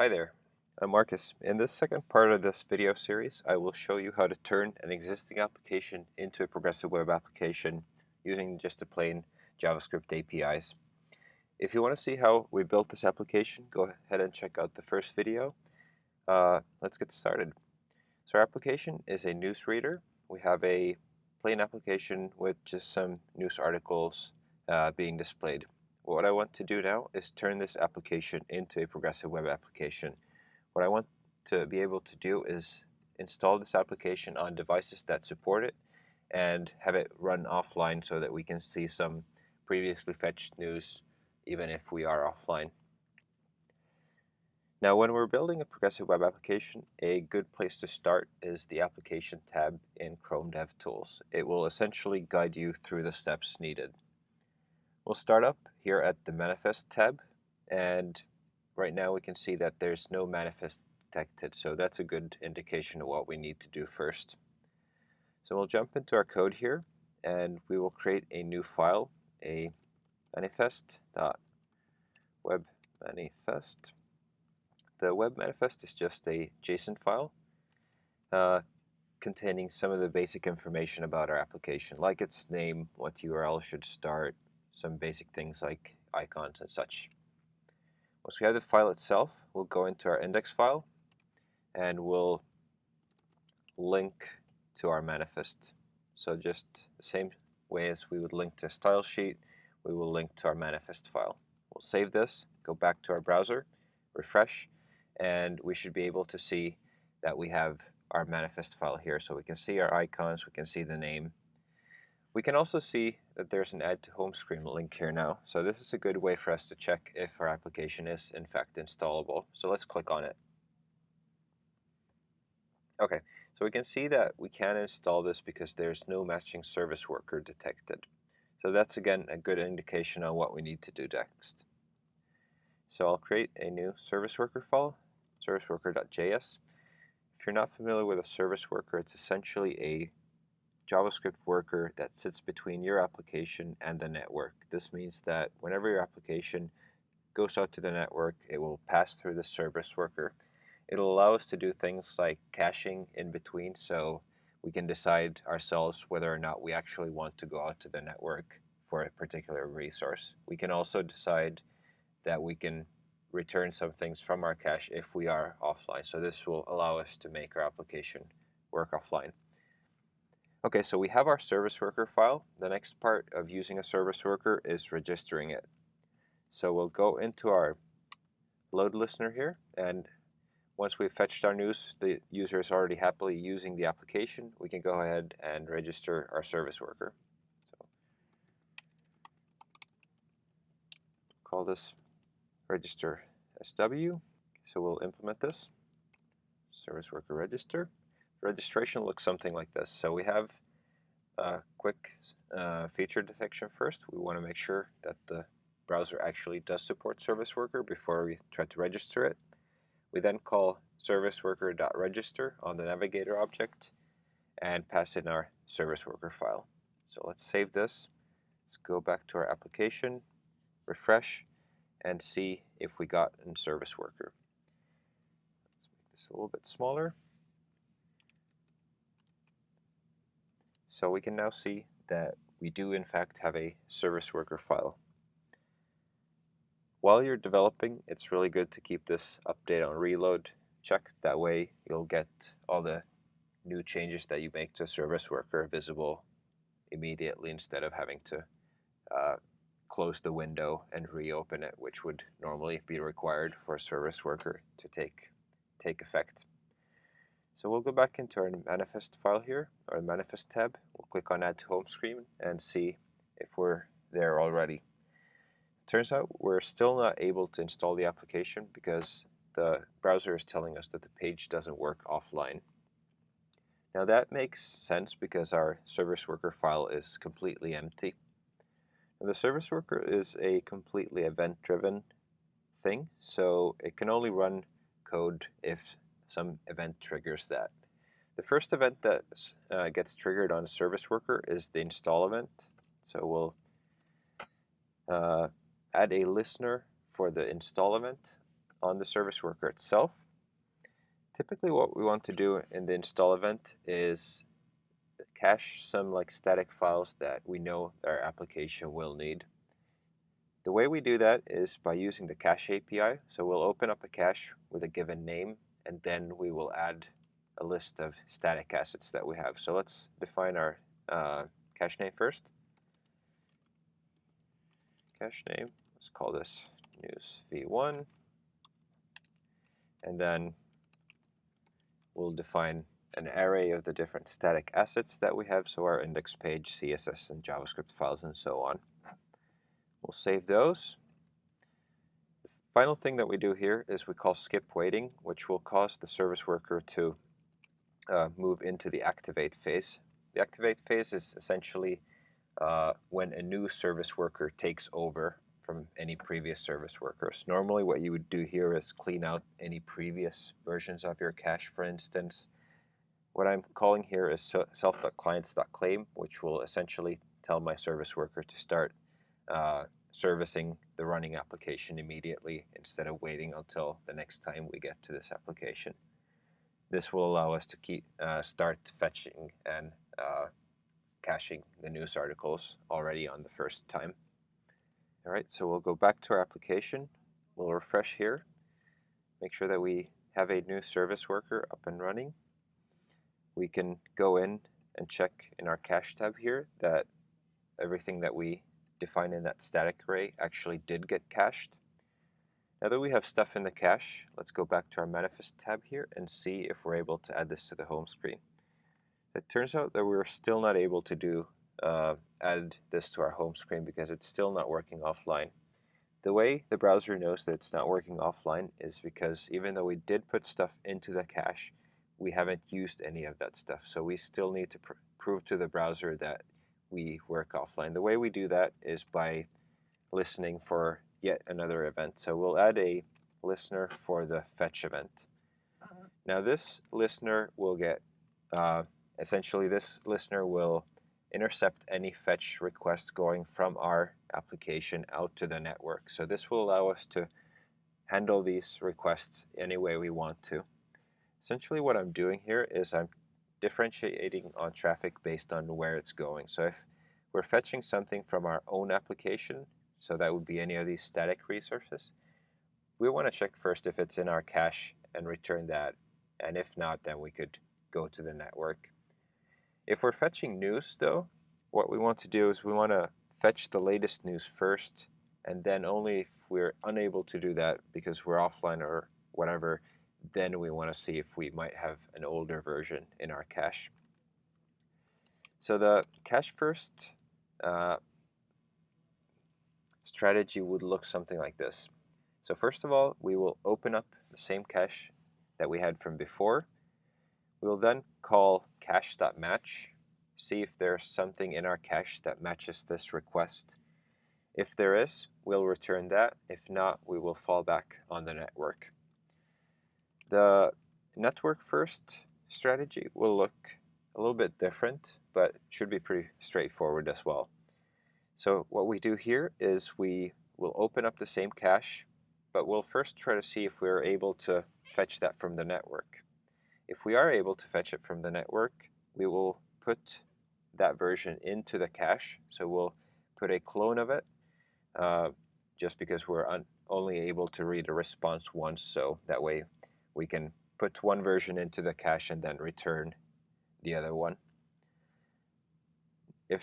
Hi there, I'm Marcus. In this second part of this video series, I will show you how to turn an existing application into a progressive web application using just the plain JavaScript APIs. If you want to see how we built this application, go ahead and check out the first video. Uh, let's get started. So our application is a news reader. We have a plain application with just some news articles uh, being displayed. What I want to do now is turn this application into a progressive web application. What I want to be able to do is install this application on devices that support it and have it run offline so that we can see some previously fetched news even if we are offline. Now when we're building a progressive web application, a good place to start is the Application tab in Chrome DevTools. It will essentially guide you through the steps needed. We'll start up here at the Manifest tab and right now we can see that there's no manifest detected so that's a good indication of what we need to do first. So we'll jump into our code here and we will create a new file, a manifest.web manifest. The web manifest is just a JSON file uh, containing some of the basic information about our application, like its name, what URL should start, some basic things like icons and such. Once we have the file itself, we'll go into our index file and we'll link to our manifest. So just the same way as we would link to a style sheet, we will link to our manifest file. We'll save this, go back to our browser, refresh, and we should be able to see that we have our manifest file here. So we can see our icons, we can see the name, we can also see that there's an add to home screen link here now. So this is a good way for us to check if our application is in fact installable. So let's click on it. Okay, so we can see that we can install this because there's no matching service worker detected. So that's again a good indication on what we need to do next. So I'll create a new service worker file, serviceworker.js. If you're not familiar with a service worker, it's essentially a JavaScript worker that sits between your application and the network. This means that whenever your application goes out to the network, it will pass through the service worker. It'll allow us to do things like caching in between, so we can decide ourselves whether or not we actually want to go out to the network for a particular resource. We can also decide that we can return some things from our cache if we are offline. So this will allow us to make our application work offline. Okay, so we have our service worker file. The next part of using a service worker is registering it. So we'll go into our load listener here, and once we've fetched our news, the user is already happily using the application, we can go ahead and register our service worker. So call this register SW. So we'll implement this, service worker register registration looks something like this. So we have a quick uh, feature detection first. We want to make sure that the browser actually does support service worker before we try to register it. We then call service worker.register on the navigator object and pass in our service worker file. So let's save this. Let's go back to our application, refresh, and see if we got a service worker. Let's make this a little bit smaller. So we can now see that we do in fact have a service worker file. While you're developing, it's really good to keep this update on reload checked. That way you'll get all the new changes that you make to service worker visible immediately instead of having to uh, close the window and reopen it, which would normally be required for a service worker to take, take effect. So we'll go back into our manifest file here, our manifest tab. We'll click on add to home screen and see if we're there already. Turns out we're still not able to install the application because the browser is telling us that the page doesn't work offline. Now that makes sense because our service worker file is completely empty. Now the service worker is a completely event-driven thing, so it can only run code if some event triggers that. The first event that uh, gets triggered on a service worker is the install event. So we'll uh, add a listener for the install event. on the service worker itself. Typically what we want to do in the install event is cache some like static files that we know our application will need. The way we do that is by using the cache API. So we'll open up a cache with a given name and then we will add a list of static assets that we have. So let's define our uh, cache name first. Cache name, let's call this news v1 and then we'll define an array of the different static assets that we have, so our index page, CSS, and JavaScript files, and so on. We'll save those. Final thing that we do here is we call skip waiting, which will cause the service worker to uh, move into the activate phase. The activate phase is essentially uh, when a new service worker takes over from any previous service workers. Normally what you would do here is clean out any previous versions of your cache, for instance. What I'm calling here is self.clients.claim, which will essentially tell my service worker to start uh, servicing the running application immediately instead of waiting until the next time we get to this application. This will allow us to keep uh, start fetching and uh, caching the news articles already on the first time. All right, so we'll go back to our application. We'll refresh here. Make sure that we have a new service worker up and running. We can go in and check in our cache tab here that everything that we define in that static array actually did get cached. Now that we have stuff in the cache, let's go back to our manifest tab here and see if we're able to add this to the home screen. It turns out that we're still not able to do uh, add this to our home screen because it's still not working offline. The way the browser knows that it's not working offline is because even though we did put stuff into the cache, we haven't used any of that stuff. So we still need to pr prove to the browser that we work offline. The way we do that is by listening for yet another event. So we'll add a listener for the fetch event. Uh-huh. Now this listener will get, uh, essentially this listener will intercept any fetch requests going from our application out to the network. So this will allow us to handle these requests any way we want to. Essentially what I'm doing here is I'm differentiating on traffic based on where it's going. So if we're fetching something from our own application, so that would be any of these static resources, we want to check first if it's in our cache and return that. And if not, then we could go to the network. If we're fetching news though, what we want to do is we want to fetch the latest news first and then only if we're unable to do that because we're offline or whatever, then we want to see if we might have an older version in our cache. So the cache first uh, strategy would look something like this. So first of all, we will open up the same cache that we had from before. We will then call cache.match, see if there's something in our cache that matches this request. If there is, we'll return that. If not, we will fall back on the network. The network first strategy will look a little bit different, but should be pretty straightforward as well. So what we do here is we will open up the same cache, but we'll first try to see if we're able to fetch that from the network. If we are able to fetch it from the network, we will put that version into the cache. So we'll put a clone of it uh, just because we're only able to read a response once. So that way we can put one version into the cache and then return the other one. If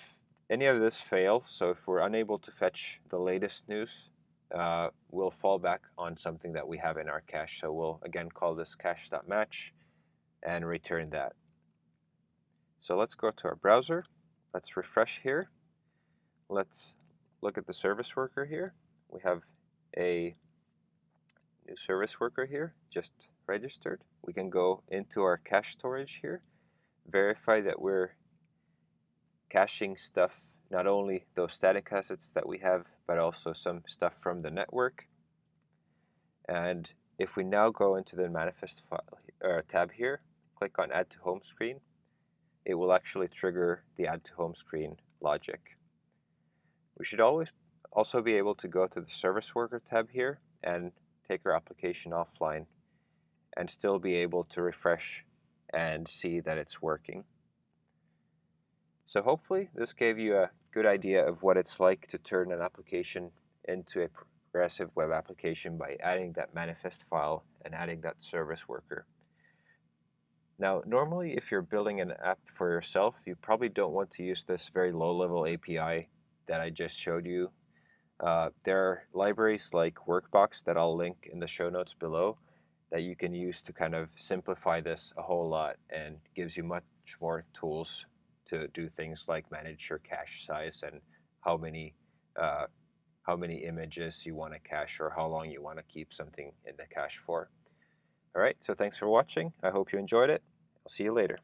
any of this fails, so if we're unable to fetch the latest news, uh, we'll fall back on something that we have in our cache. So we'll again call this cache.match and return that. So let's go to our browser. Let's refresh here. Let's look at the service worker here. We have a new service worker here, just registered. We can go into our cache storage here, verify that we're caching stuff, not only those static assets that we have, but also some stuff from the network. And if we now go into the manifest file, uh, tab here, click on Add to Home Screen, it will actually trigger the Add to Home Screen logic. We should always also be able to go to the Service Worker tab here and take our application offline, and still be able to refresh and see that it's working. So hopefully this gave you a good idea of what it's like to turn an application into a progressive web application by adding that manifest file and adding that service worker. Now, normally if you're building an app for yourself, you probably don't want to use this very low-level API that I just showed you. Uh, there are libraries like Workbox that I'll link in the show notes below that you can use to kind of simplify this a whole lot and gives you much more tools to do things like manage your cache size and how many uh, how many images you want to cache or how long you want to keep something in the cache for. All right, so thanks for watching. I hope you enjoyed it. I'll see you later.